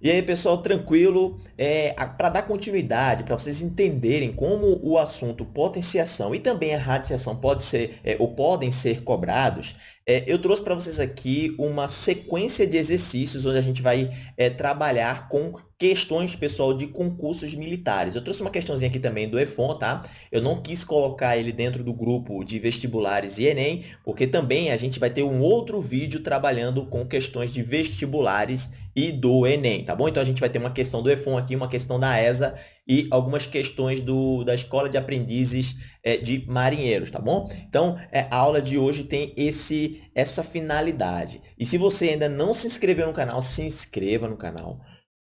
E aí, pessoal, tranquilo? É, para dar continuidade, para vocês entenderem como o assunto potenciação e também a radiciação pode ser, é, ou podem ser cobrados, é, eu trouxe para vocês aqui uma sequência de exercícios onde a gente vai é, trabalhar com questões, pessoal, de concursos militares. Eu trouxe uma questãozinha aqui também do EFON, tá? Eu não quis colocar ele dentro do grupo de vestibulares e Enem, porque também a gente vai ter um outro vídeo trabalhando com questões de vestibulares e do Enem, tá bom? Então, a gente vai ter uma questão do EFON aqui, uma questão da ESA e algumas questões do, da Escola de Aprendizes é, de Marinheiros, tá bom? Então, é, a aula de hoje tem esse, essa finalidade. E se você ainda não se inscreveu no canal, se inscreva no canal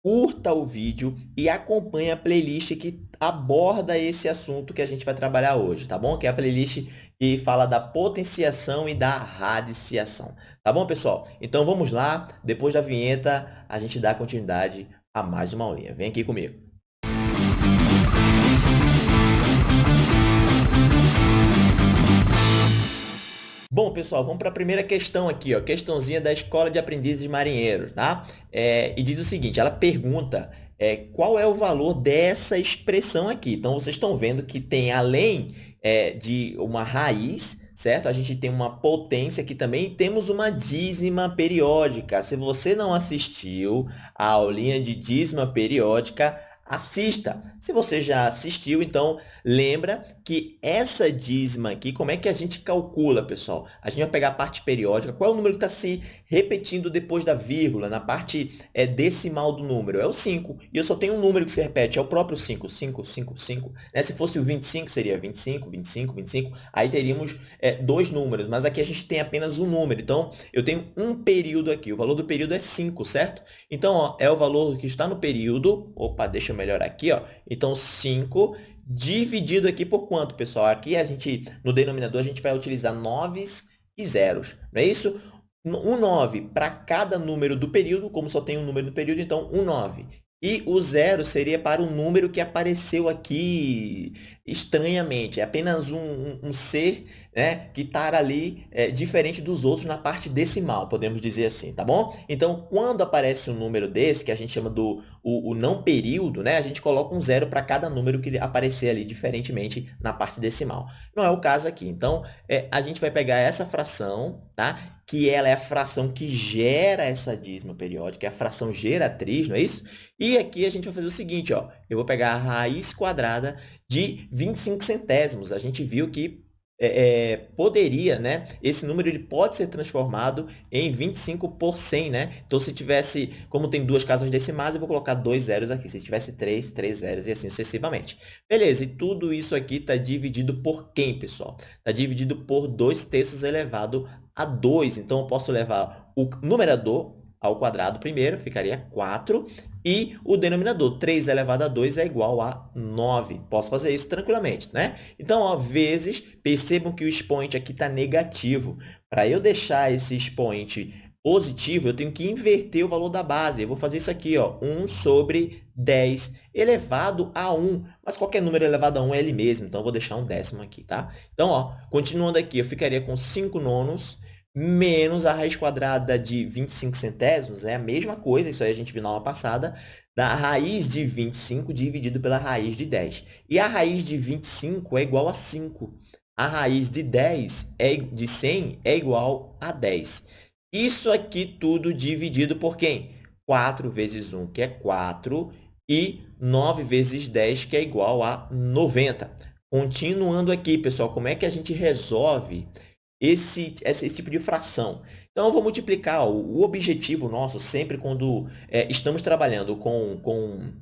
curta o vídeo e acompanhe a playlist que aborda esse assunto que a gente vai trabalhar hoje, tá bom? Que é a playlist que fala da potenciação e da radiciação. Tá bom, pessoal? Então, vamos lá. Depois da vinheta, a gente dá continuidade a mais uma aulinha. Vem aqui comigo. Bom, pessoal, vamos para a primeira questão aqui, ó, questãozinha da Escola de Aprendizes Marinheiros, tá? É, e diz o seguinte, ela pergunta é, qual é o valor dessa expressão aqui. Então, vocês estão vendo que tem, além é, de uma raiz, certo? A gente tem uma potência aqui também temos uma dízima periódica. Se você não assistiu a aulinha de dízima periódica, assista. Se você já assistiu, então lembra que essa dízima aqui, como é que a gente calcula, pessoal? A gente vai pegar a parte periódica, qual é o número que está se repetindo depois da vírgula, na parte é, decimal do número? É o 5. E eu só tenho um número que se repete, é o próprio 5. 5, 5, 5. Né? Se fosse o 25, seria 25, 25, 25. Aí teríamos é, dois números, mas aqui a gente tem apenas um número. Então, eu tenho um período aqui. O valor do período é 5, certo? Então, ó, é o valor que está no período. Opa, deixa eu melhorar aqui. Ó. Então, 5 dividido aqui por quanto, pessoal? Aqui a gente, no denominador, a gente vai utilizar noves e zeros, não é isso? Um 9 para cada número do período, como só tem um número do período, então um 9. E o zero seria para um número que apareceu aqui estranhamente. É apenas um, um, um ser né, que está ali é, diferente dos outros na parte decimal, podemos dizer assim, tá bom? Então, quando aparece um número desse, que a gente chama do o, o não período, né, a gente coloca um zero para cada número que aparecer ali diferentemente na parte decimal. Não é o caso aqui. Então, é, a gente vai pegar essa fração, tá? que ela é a fração que gera essa dízima periódica, é a fração geratriz, não é isso? E aqui a gente vai fazer o seguinte, ó, eu vou pegar a raiz quadrada de 25 centésimos. A gente viu que é, é, poderia, né? Esse número ele pode ser transformado em 25 por 100, né? Então, se tivesse, como tem duas casas decimais, eu vou colocar dois zeros aqui. Se tivesse três, três zeros e assim sucessivamente. Beleza, e tudo isso aqui está dividido por quem, pessoal? Está dividido por 2 terços elevado a 2. Então, eu posso levar o numerador ao quadrado primeiro, ficaria 4. E o denominador, 3 elevado a 2 é igual a 9. Posso fazer isso tranquilamente, né? Então, ó, vezes, percebam que o expoente aqui está negativo. Para eu deixar esse expoente positivo, eu tenho que inverter o valor da base. Eu vou fazer isso aqui, ó, 1 sobre 10 elevado a 1. Mas qualquer número elevado a 1 é ele mesmo, então eu vou deixar um décimo aqui, tá? Então, ó, continuando aqui, eu ficaria com 5 nonos menos a raiz quadrada de 25 centésimos, é a mesma coisa, isso aí a gente viu na aula passada, da raiz de 25 dividido pela raiz de 10. E a raiz de 25 é igual a 5. A raiz de 10 é, de 100 é igual a 10. Isso aqui tudo dividido por quem? 4 vezes 1, que é 4, e 9 vezes 10, que é igual a 90. Continuando aqui, pessoal, como é que a gente resolve esse, esse, esse tipo de fração. Então, eu vou multiplicar. O, o objetivo nosso, sempre quando é, estamos trabalhando com, com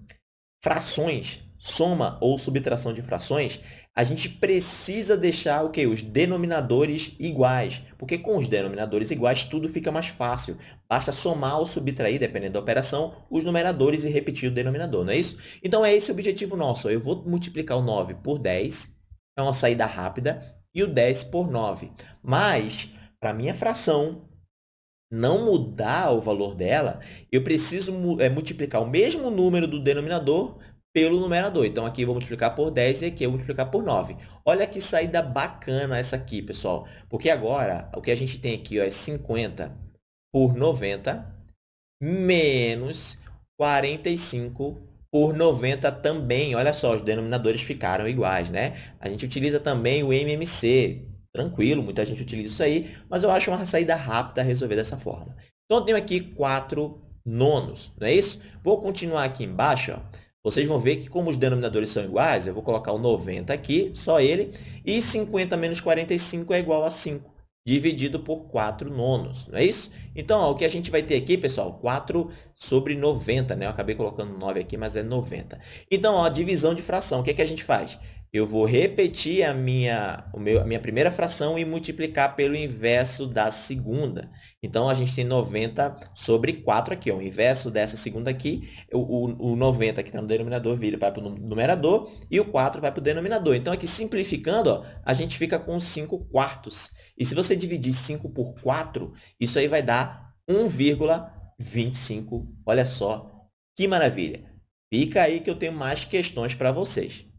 frações, soma ou subtração de frações, a gente precisa deixar o quê? Os denominadores iguais, porque com os denominadores iguais tudo fica mais fácil. Basta somar ou subtrair, dependendo da operação, os numeradores e repetir o denominador, não é isso? Então, é esse o objetivo nosso. Eu vou multiplicar o 9 por 10, é uma saída rápida, e o 10 por 9. Mas, para minha fração não mudar o valor dela, eu preciso é, multiplicar o mesmo número do denominador pelo numerador. Então, aqui eu vou multiplicar por 10 e aqui eu vou multiplicar por 9. Olha que saída bacana essa aqui, pessoal. Porque agora, o que a gente tem aqui ó, é 50 por 90 menos 45 por 90 também. Olha só, os denominadores ficaram iguais, né? A gente utiliza também o MMC. Tranquilo, muita gente utiliza isso aí, mas eu acho uma saída rápida resolver dessa forma. Então, eu tenho aqui 4 nonos, não é isso? Vou continuar aqui embaixo, ó. Vocês vão ver que, como os denominadores são iguais, eu vou colocar o 90 aqui, só ele, e 50 menos 45 é igual a 5 dividido por 4 nonos, não é isso? Então, ó, o que a gente vai ter aqui, pessoal, 4 sobre 90, né? Eu acabei colocando 9 aqui, mas é 90. Então, ó, divisão de fração, o que, é que a gente faz? Eu vou repetir a minha, o meu, a minha primeira fração e multiplicar pelo inverso da segunda. Então, a gente tem 90 sobre 4 aqui. Ó. O inverso dessa segunda aqui, o, o, o 90 que está no denominador vira para o numerador e o 4 vai para o denominador. Então, aqui simplificando, ó, a gente fica com 5 quartos. E se você dividir 5 por 4, isso aí vai dar 1,25. Olha só, que maravilha. Fica aí que eu tenho mais questões para vocês.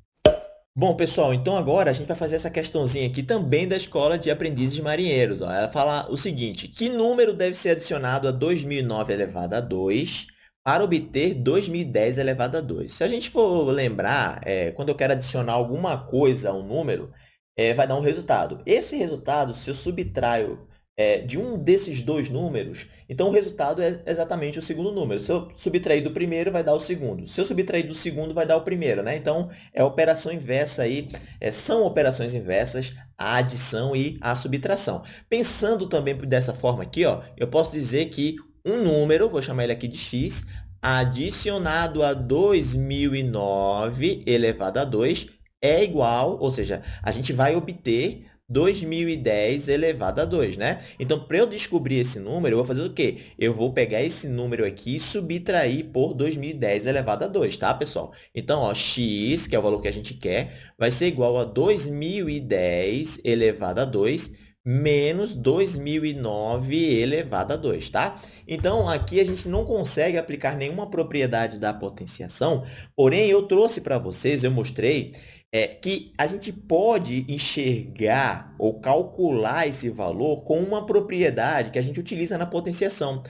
Bom, pessoal, então agora a gente vai fazer essa questãozinha aqui também da Escola de Aprendizes Marinheiros. Ó. Ela fala o seguinte, que número deve ser adicionado a 2009 elevado a 2 para obter 2010 elevado a 2? Se a gente for lembrar, é, quando eu quero adicionar alguma coisa a um número, é, vai dar um resultado. Esse resultado, se eu subtraio é, de um desses dois números, então o resultado é exatamente o segundo número. Se eu subtrair do primeiro, vai dar o segundo. Se eu subtrair do segundo, vai dar o primeiro. Né? Então, é operação inversa aí, é, são operações inversas a adição e a subtração. Pensando também dessa forma aqui, ó, eu posso dizer que um número, vou chamar ele aqui de x, adicionado a 2009 elevado a 2 é igual, ou seja, a gente vai obter 2010 elevado a 2, né? Então, para eu descobrir esse número, eu vou fazer o quê? Eu vou pegar esse número aqui e subtrair por 2010 elevado a 2, tá, pessoal? Então, ó, x, que é o valor que a gente quer, vai ser igual a 2010 elevado a 2 menos 2009 elevado a 2, tá? Então, aqui a gente não consegue aplicar nenhuma propriedade da potenciação, porém, eu trouxe para vocês, eu mostrei é que a gente pode enxergar ou calcular esse valor com uma propriedade que a gente utiliza na potenciação.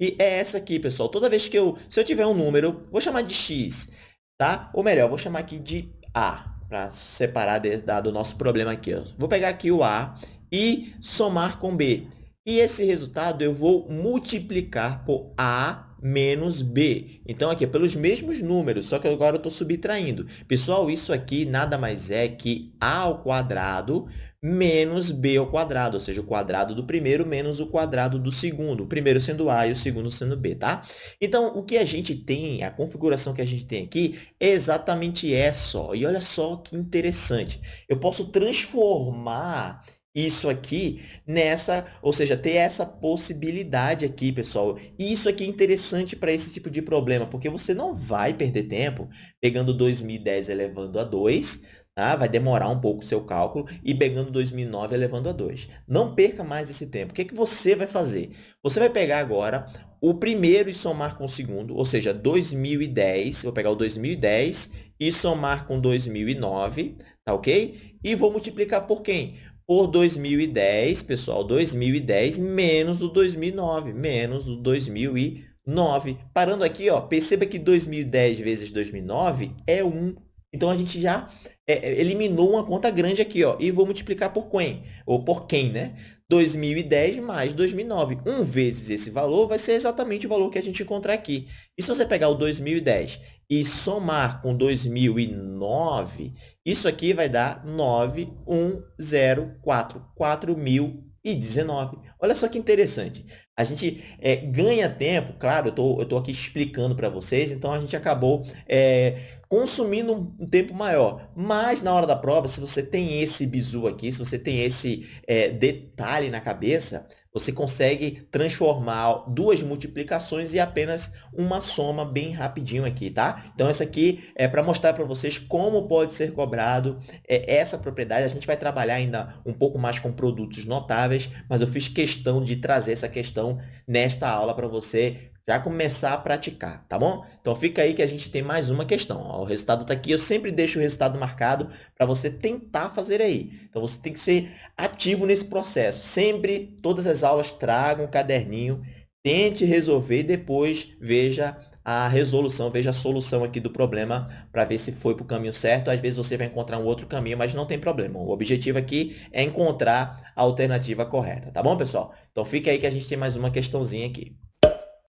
E é essa aqui, pessoal. Toda vez que eu, se eu tiver um número, vou chamar de x, tá? Ou melhor, vou chamar aqui de a, para separar de, da, do nosso problema aqui. Ó. Vou pegar aqui o a e somar com b. E esse resultado eu vou multiplicar por a menos b. Então, aqui é pelos mesmos números, só que agora eu estou subtraindo. Pessoal, isso aqui nada mais é que a ao quadrado menos b ao quadrado, ou seja, o quadrado do primeiro menos o quadrado do segundo, o primeiro sendo a e o segundo sendo b, tá? Então, o que a gente tem, a configuração que a gente tem aqui, é exatamente essa, ó. E olha só que interessante. Eu posso transformar isso aqui nessa, ou seja, ter essa possibilidade aqui, pessoal. E isso aqui é interessante para esse tipo de problema, porque você não vai perder tempo pegando 2010 elevando a 2, tá? vai demorar um pouco o seu cálculo, e pegando 2009 elevando a 2. Não perca mais esse tempo. O que, é que você vai fazer? Você vai pegar agora o primeiro e somar com o segundo, ou seja, 2010, vou pegar o 2010 e somar com 2009, tá ok? E vou multiplicar por quem? Por 2010, pessoal, 2010 menos o 2009, menos o 2009. Parando aqui, ó, perceba que 2010 vezes 2009 é 1. Então, a gente já é, é, eliminou uma conta grande aqui, ó, e vou multiplicar por quem? Ou por quem, né? 2010 mais 2009. 1 vezes esse valor vai ser exatamente o valor que a gente encontrar aqui. E se você pegar o 2010 e somar com 2009, isso aqui vai dar 9104, 4019. Olha só que interessante. A gente é, ganha tempo, claro, eu estou aqui explicando para vocês, então a gente acabou é, consumindo um tempo maior. Mas, na hora da prova, se você tem esse bizu aqui, se você tem esse é, detalhe na cabeça, você consegue transformar duas multiplicações e apenas uma soma bem rapidinho aqui, tá? Então, essa aqui é para mostrar para vocês como pode ser cobrado é, essa propriedade. A gente vai trabalhar ainda um pouco mais com produtos notáveis, mas eu fiz questão de trazer essa questão nesta aula para você já começar a praticar, tá bom? Então, fica aí que a gente tem mais uma questão. Ó, o resultado está aqui, eu sempre deixo o resultado marcado para você tentar fazer aí. Então, você tem que ser ativo nesse processo. Sempre, todas as aulas, tragam um caderninho, tente resolver e depois veja a resolução, veja a solução aqui do problema para ver se foi para o caminho certo. Às vezes você vai encontrar um outro caminho, mas não tem problema. O objetivo aqui é encontrar a alternativa correta, tá bom, pessoal? Então, fica aí que a gente tem mais uma questãozinha aqui.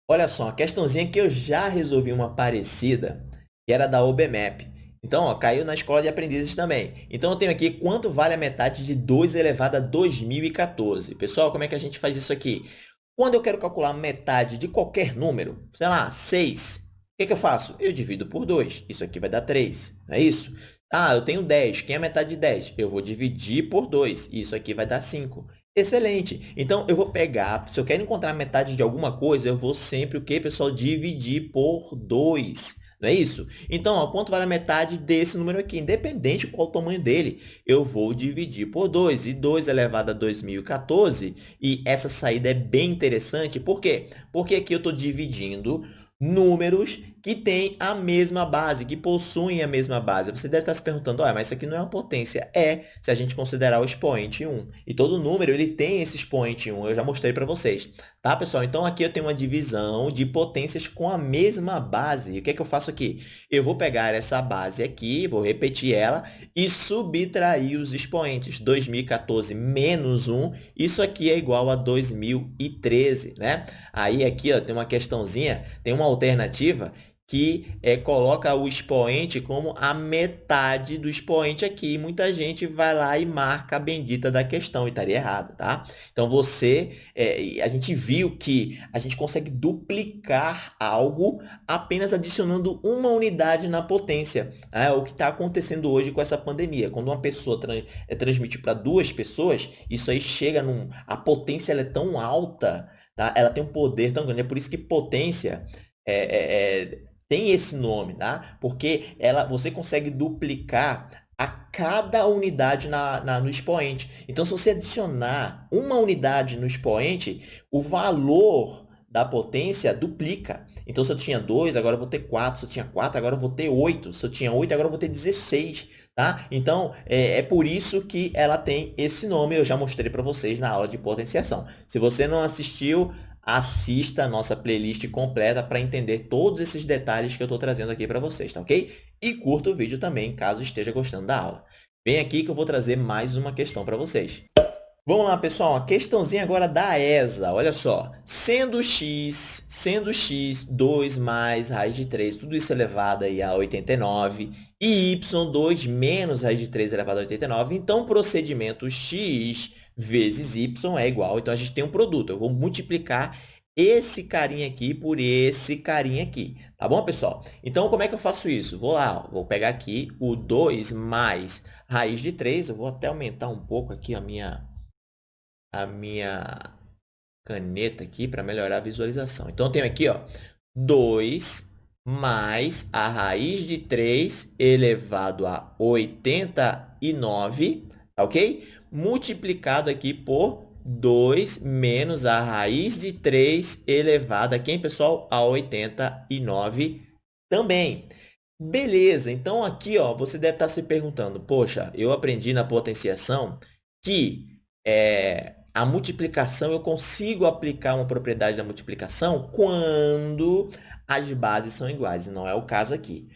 Olha só, a questãozinha que eu já resolvi uma parecida, que era da OBMAP. Então, ó, caiu na escola de aprendizes também. Então, eu tenho aqui quanto vale a metade de 2 elevado a 2014. Pessoal, como é que a gente faz isso aqui? Quando eu quero calcular metade de qualquer número, sei lá, 6, o que, que eu faço? Eu divido por 2. Isso aqui vai dar 3, não é isso? Ah, eu tenho 10. Quem é metade de 10? Eu vou dividir por 2. Isso aqui vai dar 5. Excelente! Então, eu vou pegar, se eu quero encontrar metade de alguma coisa, eu vou sempre, o que, pessoal? Dividir por 2. Não é isso? Então, ó, quanto vale a metade desse número aqui? Independente qual o tamanho dele, eu vou dividir por 2. E 2 elevado a 2014, e essa saída é bem interessante. Por quê? Porque aqui eu estou dividindo números que têm a mesma base, que possuem a mesma base. Você deve estar se perguntando, ah, mas isso aqui não é uma potência. É, se a gente considerar o expoente 1. E todo número ele tem esse expoente 1, eu já mostrei para vocês. Tá, pessoal? Então, aqui eu tenho uma divisão de potências com a mesma base. E o que, é que eu faço aqui? Eu vou pegar essa base aqui, vou repetir ela e subtrair os expoentes. 2014 menos 1, isso aqui é igual a 2013, né? Aí, aqui, ó, tem uma questãozinha, tem uma alternativa que é, coloca o expoente como a metade do expoente aqui. Muita gente vai lá e marca a bendita da questão e estaria errado, tá? Então, você, é, a gente viu que a gente consegue duplicar algo apenas adicionando uma unidade na potência. É o que está acontecendo hoje com essa pandemia. Quando uma pessoa trans, é, transmite para duas pessoas, isso aí chega num... A potência é tão alta, tá? ela tem um poder tão grande. É por isso que potência é, é, tem esse nome, tá? Porque ela, você consegue duplicar a cada unidade na, na, no expoente. Então, se você adicionar uma unidade no expoente, o valor da potência duplica. Então, se eu tinha 2, agora eu vou ter 4. Se eu tinha 4, agora eu vou ter 8. Se eu tinha 8, agora eu vou ter 16. Tá? Então, é, é por isso que ela tem esse nome. Eu já mostrei para vocês na aula de potenciação. Se você não assistiu, assista a nossa playlist completa para entender todos esses detalhes que eu estou trazendo aqui para vocês, tá ok? E curta o vídeo também, caso esteja gostando da aula. Vem aqui que eu vou trazer mais uma questão para vocês. Vamos lá, pessoal. A questãozinha agora da ESA. Olha só. Sendo x, sendo x 2 mais raiz de 3, tudo isso elevado aí a 89, e y 2 menos raiz de 3 elevado a 89, então procedimento x vezes y é igual. Então, a gente tem um produto. Eu vou multiplicar esse carinha aqui por esse carinha aqui. Tá bom, pessoal? Então, como é que eu faço isso? Vou lá, ó, vou pegar aqui o 2 mais raiz de 3. Eu vou até aumentar um pouco aqui a minha, a minha caneta aqui para melhorar a visualização. Então, eu tenho aqui ó, 2 mais a raiz de 3 elevado a 89, ok? Multiplicado aqui por 2 menos a raiz de 3 elevado a quem, pessoal? A 89 também. Beleza, então aqui ó, você deve estar se perguntando, poxa, eu aprendi na potenciação que é, a multiplicação, eu consigo aplicar uma propriedade da multiplicação quando as bases são iguais, não é o caso aqui.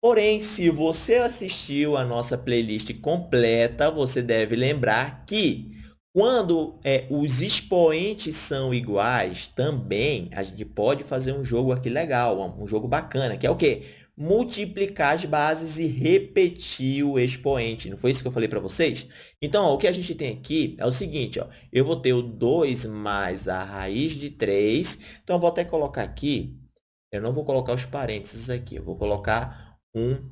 Porém, se você assistiu a nossa playlist completa, você deve lembrar que quando é, os expoentes são iguais, também a gente pode fazer um jogo aqui legal, um jogo bacana, que é o quê? Multiplicar as bases e repetir o expoente. Não foi isso que eu falei para vocês? Então, ó, o que a gente tem aqui é o seguinte, ó, eu vou ter o 2 mais a raiz de 3. Então, eu vou até colocar aqui, eu não vou colocar os parênteses aqui, eu vou colocar um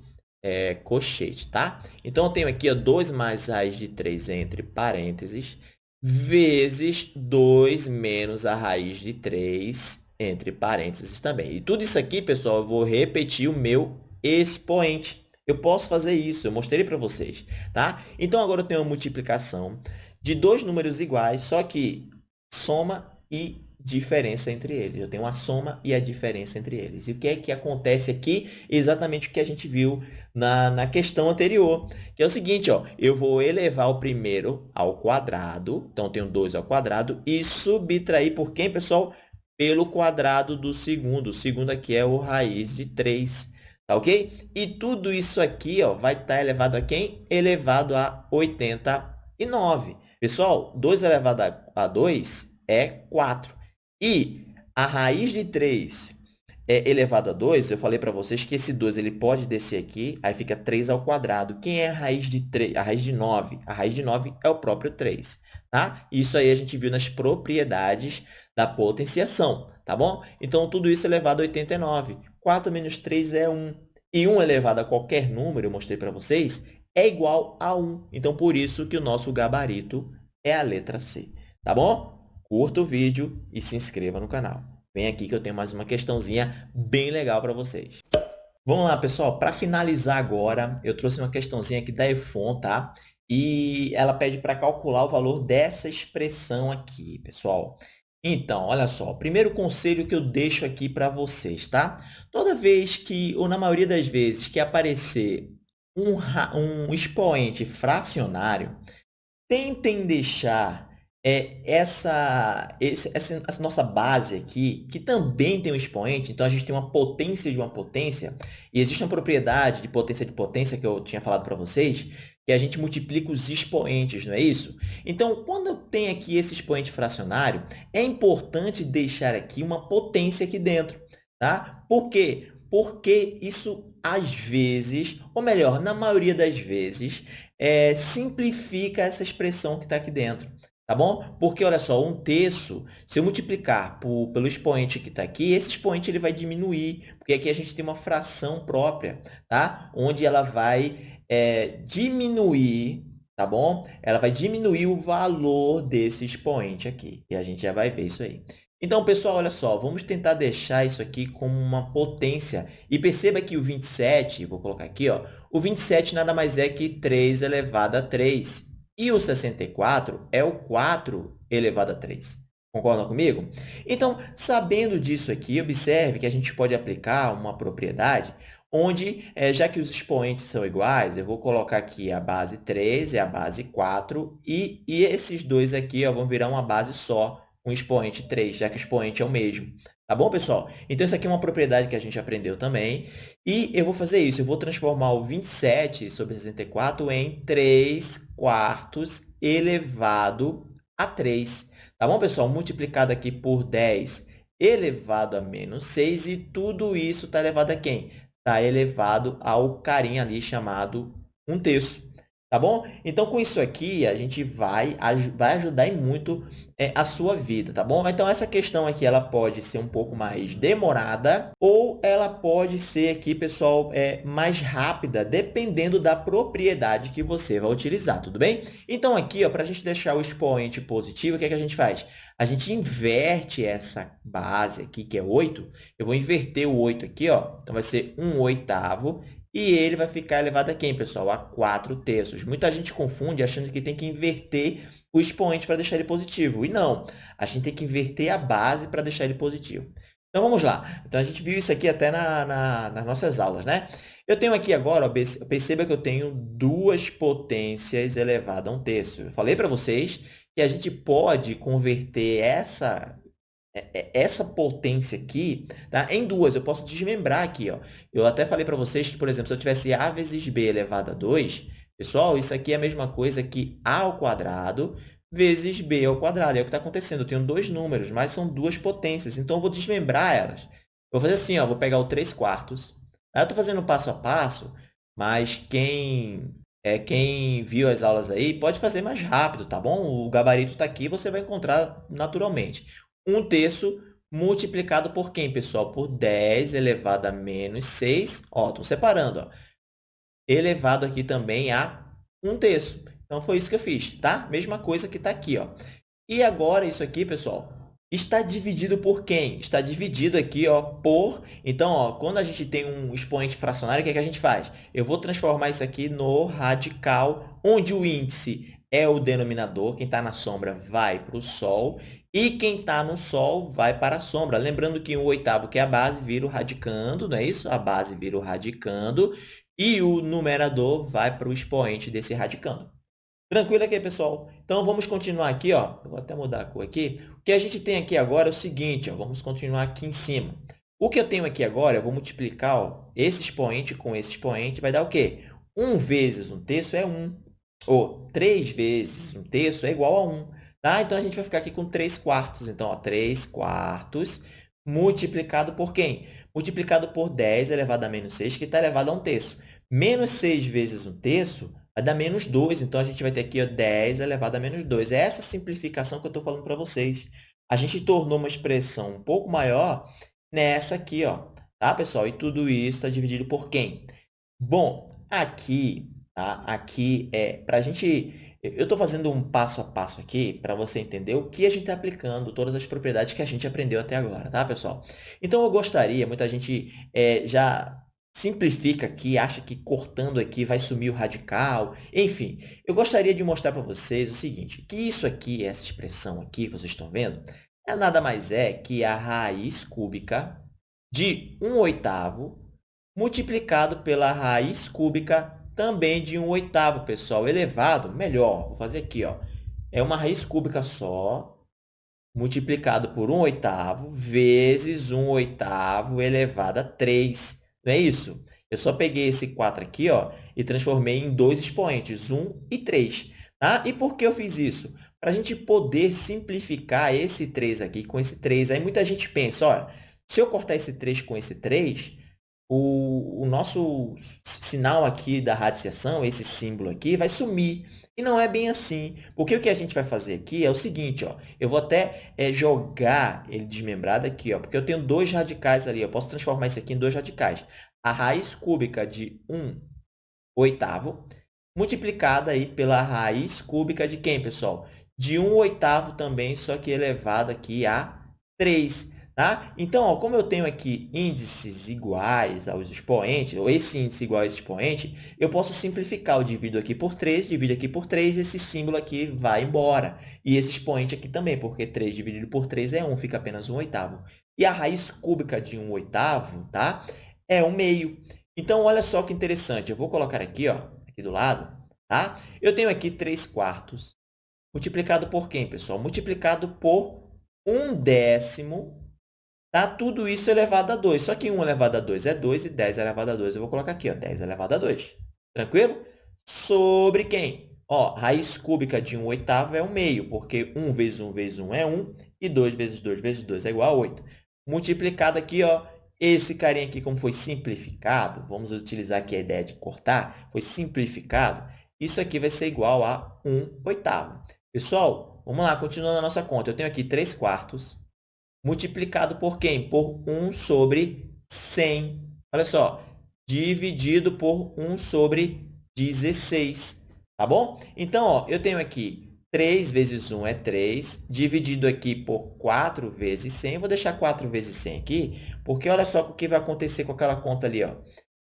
é, cochete, tá? Então, eu tenho aqui ó, 2 mais raiz de 3 entre parênteses, vezes 2 menos a raiz de 3 entre parênteses também. E tudo isso aqui, pessoal, eu vou repetir o meu expoente. Eu posso fazer isso, eu mostrei para vocês, tá? Então, agora eu tenho uma multiplicação de dois números iguais, só que soma e diferença entre eles. Eu tenho a soma e a diferença entre eles. E o que é que acontece aqui? Exatamente o que a gente viu na, na questão anterior, que é o seguinte, ó, eu vou elevar o primeiro ao quadrado, então eu tenho 2 ao quadrado, e subtrair por quem, pessoal? pelo quadrado do segundo. O segundo aqui é o raiz de 3, tá ok? E tudo isso aqui ó, vai estar elevado a quem? Elevado a 89. Pessoal, 2 elevado a 2 é 4. E a raiz de 3 é elevado a 2, eu falei para vocês que esse 2 ele pode descer aqui, aí fica 3 ao quadrado. Quem é a raiz de 3? A raiz de 9? A raiz de 9 é o próprio 3, tá? Isso aí a gente viu nas propriedades da potenciação, tá bom? Então, tudo isso elevado a 89. 4 menos 3 é 1. E 1 elevado a qualquer número, eu mostrei para vocês, é igual a 1. Então, por isso que o nosso gabarito é a letra C, tá bom? Curta o vídeo e se inscreva no canal. Vem aqui que eu tenho mais uma questãozinha bem legal para vocês. Vamos lá, pessoal. Para finalizar agora, eu trouxe uma questãozinha aqui da EFON, tá? E ela pede para calcular o valor dessa expressão aqui, pessoal. Então, olha só, primeiro conselho que eu deixo aqui para vocês, tá? Toda vez que, ou na maioria das vezes, que aparecer um, um expoente fracionário, tentem deixar é essa, esse, essa, essa, nossa base aqui, que também tem um expoente, então a gente tem uma potência de uma potência, e existe uma propriedade de potência de potência que eu tinha falado para vocês, que a gente multiplica os expoentes, não é isso? Então, quando eu tenho aqui esse expoente fracionário, é importante deixar aqui uma potência aqui dentro, tá? Por quê? Porque isso, às vezes, ou melhor, na maioria das vezes, é, simplifica essa expressão que está aqui dentro. Tá bom? Porque, olha só, um terço, se eu multiplicar por, pelo expoente que está aqui, esse expoente ele vai diminuir, porque aqui a gente tem uma fração própria, tá? Onde ela vai é, diminuir, tá bom? Ela vai diminuir o valor desse expoente aqui, e a gente já vai ver isso aí. Então, pessoal, olha só, vamos tentar deixar isso aqui como uma potência. E perceba que o 27, vou colocar aqui, ó, o 27 nada mais é que 3 elevado a 3. E o 64 é o 4 elevado a 3. Concordam comigo? Então, sabendo disso aqui, observe que a gente pode aplicar uma propriedade onde, é, já que os expoentes são iguais, eu vou colocar aqui a base 3 e a base 4, e, e esses dois aqui ó, vão virar uma base só, com expoente 3, já que o expoente é o mesmo. Tá bom, pessoal? Então, essa aqui é uma propriedade que a gente aprendeu também. E eu vou fazer isso. Eu vou transformar o 27 sobre 64 em 3 quartos elevado a 3. Tá bom, pessoal? Multiplicado aqui por 10 elevado a menos 6. E tudo isso está elevado a quem? Está elevado ao carinha ali chamado 1 terço. Tá bom? Então, com isso aqui, a gente vai, vai ajudar muito é, a sua vida, tá bom? Então, essa questão aqui, ela pode ser um pouco mais demorada ou ela pode ser aqui, pessoal, é, mais rápida, dependendo da propriedade que você vai utilizar, tudo bem? Então, aqui, para a gente deixar o expoente positivo, o que, é que a gente faz? A gente inverte essa base aqui, que é 8. Eu vou inverter o 8 aqui, ó. então vai ser 1 oitavo e ele vai ficar elevado a quem, pessoal? A 4 terços. Muita gente confunde achando que tem que inverter o expoente para deixar ele positivo. E não, a gente tem que inverter a base para deixar ele positivo. Então, vamos lá. Então, a gente viu isso aqui até na, na, nas nossas aulas, né? Eu tenho aqui agora, ó, perceba que eu tenho duas potências elevadas a um terço. Eu falei para vocês que a gente pode converter essa essa potência aqui tá, em duas. Eu posso desmembrar aqui. Ó. Eu até falei para vocês que, por exemplo, se eu tivesse A vezes B elevado a 2, pessoal, isso aqui é a mesma coisa que A ao quadrado vezes B ao quadrado. É o que está acontecendo. Eu tenho dois números, mas são duas potências. Então, eu vou desmembrar elas. Vou fazer assim, ó, vou pegar o 3 quartos. Eu estou fazendo passo a passo, mas quem é, quem viu as aulas aí pode fazer mais rápido, tá bom? O gabarito está aqui, você vai encontrar naturalmente. 1 terço multiplicado por quem, pessoal? Por 10 elevado a menos 6. Ó, estou separando. Ó. Elevado aqui também a 1 terço. Então, foi isso que eu fiz, tá? Mesma coisa que está aqui. Ó. E agora, isso aqui, pessoal, está dividido por quem? Está dividido aqui ó, por... Então, ó, quando a gente tem um expoente fracionário, o que, é que a gente faz? Eu vou transformar isso aqui no radical, onde o índice é o denominador, quem está na sombra vai para o Sol, e quem está no Sol vai para a sombra. Lembrando que o oitavo, que é a base, vira o radicando, não é isso? A base vira o radicando, e o numerador vai para o expoente desse radicando. Tranquilo aqui, pessoal? Então, vamos continuar aqui, ó. Eu vou até mudar a cor aqui. O que a gente tem aqui agora é o seguinte, ó. Vamos continuar aqui em cima. O que eu tenho aqui agora, eu vou multiplicar ó, esse expoente com esse expoente, vai dar o quê? 1 vezes um terço é 1. Ou 3 vezes um terço é igual a 1. Tá? Então, a gente vai ficar aqui com 3 quartos. Então, ó, 3 quartos multiplicado por quem? Multiplicado por 10 elevado a menos 6, que está elevado a 1 terço. Menos 6 vezes 1 terço vai dar menos 2. Então, a gente vai ter aqui ó, 10 elevado a menos 2. É essa simplificação que eu estou falando para vocês. A gente tornou uma expressão um pouco maior nessa aqui, ó, tá, pessoal? E tudo isso está dividido por quem? Bom, aqui, tá? aqui é para a gente... Eu estou fazendo um passo a passo aqui para você entender o que a gente está aplicando, todas as propriedades que a gente aprendeu até agora, tá, pessoal? Então, eu gostaria, muita gente é, já simplifica aqui, acha que cortando aqui vai sumir o radical. Enfim, eu gostaria de mostrar para vocês o seguinte, que isso aqui, essa expressão aqui que vocês estão vendo, é nada mais é que a raiz cúbica de 1 oitavo multiplicado pela raiz cúbica também de 1 oitavo, pessoal, elevado, melhor, vou fazer aqui, ó, é uma raiz cúbica só, multiplicado por 1 oitavo, vezes 1 oitavo elevado a 3. Não é isso? Eu só peguei esse 4 aqui ó, e transformei em dois expoentes, 1 e 3. Tá? E por que eu fiz isso? Para a gente poder simplificar esse 3 aqui com esse 3. Aí muita gente pensa, olha, se eu cortar esse 3 com esse 3, o, o nosso sinal aqui da radiciação, esse símbolo aqui, vai sumir. E não é bem assim. Porque o que a gente vai fazer aqui é o seguinte, ó, eu vou até é, jogar ele desmembrado aqui, ó, porque eu tenho dois radicais ali. Eu posso transformar isso aqui em dois radicais. A raiz cúbica de 1 oitavo multiplicada aí pela raiz cúbica de quem, pessoal? De 1 oitavo também, só que elevado aqui a 3. Tá? Então, ó, como eu tenho aqui índices iguais aos expoentes, ou esse índice igual a esse expoente, eu posso simplificar. Eu divido aqui por 3, divido aqui por 3, esse símbolo aqui vai embora. E esse expoente aqui também, porque 3 dividido por 3 é 1, fica apenas 1 oitavo. E a raiz cúbica de 1 oitavo tá? é 1 meio. Então, olha só que interessante. Eu vou colocar aqui, ó, aqui do lado. Tá? Eu tenho aqui 3 quartos. Multiplicado por quem, pessoal? Multiplicado por 1 décimo Tá? Tudo isso elevado a 2. Só que 1 elevado a 2 é 2 e 10 elevado a 2 eu vou colocar aqui, ó, 10 elevado a 2. Tranquilo? Sobre quem? Ó, raiz cúbica de 1 oitavo é 1 meio, porque 1 vezes 1 vezes 1 é 1 e 2 vezes 2 vezes 2 é igual a 8. Multiplicado aqui, ó, esse carinha aqui, como foi simplificado, vamos utilizar aqui a ideia de cortar, foi simplificado, isso aqui vai ser igual a 1 oitavo. Pessoal, vamos lá, continuando a nossa conta. Eu tenho aqui 3 quartos multiplicado por quem? Por 1 sobre 100. Olha só, dividido por 1 sobre 16. Tá bom? Então, ó, eu tenho aqui 3 vezes 1 é 3, dividido aqui por 4 vezes 100. Eu vou deixar 4 vezes 100 aqui, porque olha só o que vai acontecer com aquela conta ali. Ó.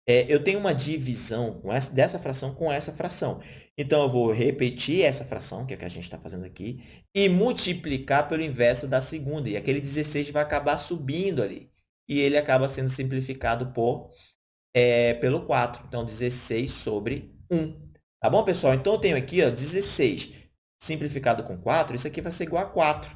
É, eu tenho uma divisão essa, dessa fração com essa fração. Então, eu vou repetir essa fração, que é o que a gente está fazendo aqui, e multiplicar pelo inverso da segunda. E aquele 16 vai acabar subindo ali. E ele acaba sendo simplificado por, é, pelo 4. Então, 16 sobre 1. Tá bom, pessoal? Então, eu tenho aqui ó, 16 simplificado com 4. Isso aqui vai ser igual a 4.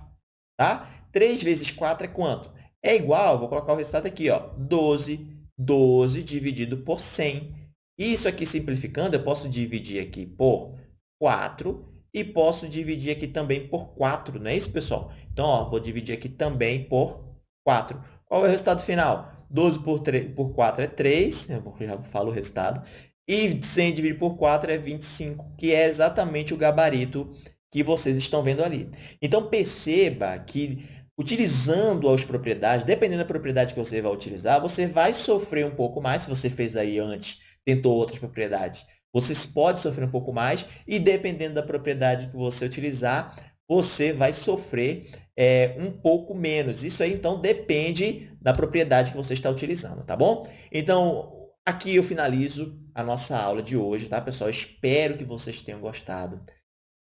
Tá? 3 vezes 4 é quanto? É igual, vou colocar o resultado aqui, ó, 12 12 dividido por 100. Isso aqui, simplificando, eu posso dividir aqui por 4 e posso dividir aqui também por 4, não é isso, pessoal? Então, ó, vou dividir aqui também por 4. Qual é o resultado final? 12 por, 3, por 4 é 3, eu já falo o resultado. E 100 dividido por 4 é 25, que é exatamente o gabarito que vocês estão vendo ali. Então, perceba que utilizando as propriedades, dependendo da propriedade que você vai utilizar, você vai sofrer um pouco mais, se você fez aí antes, tentou outras propriedades. Você pode sofrer um pouco mais e, dependendo da propriedade que você utilizar, você vai sofrer é, um pouco menos. Isso aí, então, depende da propriedade que você está utilizando, tá bom? Então, aqui eu finalizo a nossa aula de hoje, tá, pessoal? Espero que vocês tenham gostado.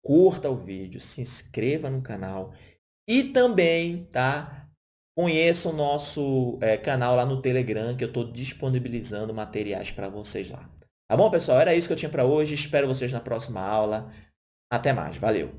Curta o vídeo, se inscreva no canal e também, tá? Conheça o nosso é, canal lá no Telegram, que eu estou disponibilizando materiais para vocês lá. Tá bom, pessoal? Era isso que eu tinha para hoje. Espero vocês na próxima aula. Até mais, valeu!